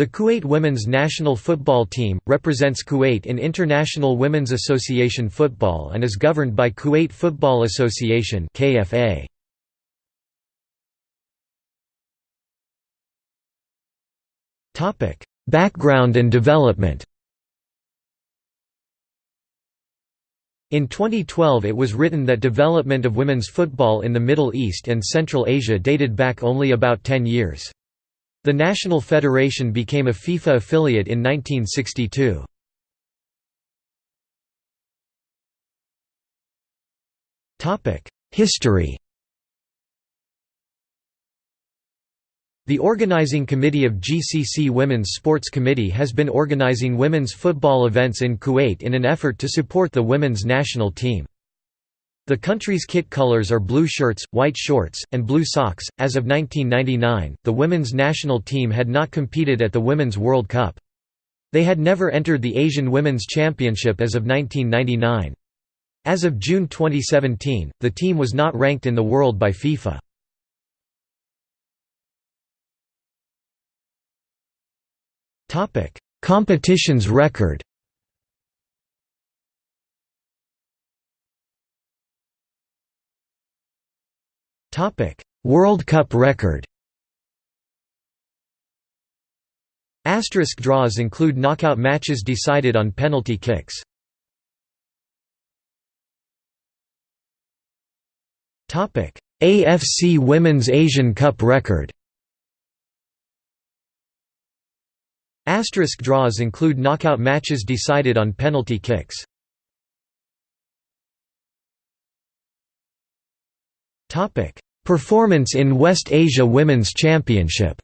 The Kuwait women's national football team, represents Kuwait in International Women's Association football and is governed by Kuwait Football Association KFA. Background and development In 2012 it was written that development of women's football in the Middle East and Central Asia dated back only about 10 years. The National Federation became a FIFA affiliate in 1962. History The organizing committee of GCC Women's Sports Committee has been organizing women's football events in Kuwait in an effort to support the women's national team. The country's kit colors are blue shirts, white shorts, and blue socks. As of 1999, the women's national team had not competed at the Women's World Cup. They had never entered the Asian Women's Championship as of 1999. As of June 2017, the team was not ranked in the world by FIFA. Competitions record World Cup record. Asterisk draws include knockout matches decided on penalty kicks. AFC Women's Asian Cup record. Asterisk draws include knockout matches decided on penalty kicks. Performance in West Asia Women's Championship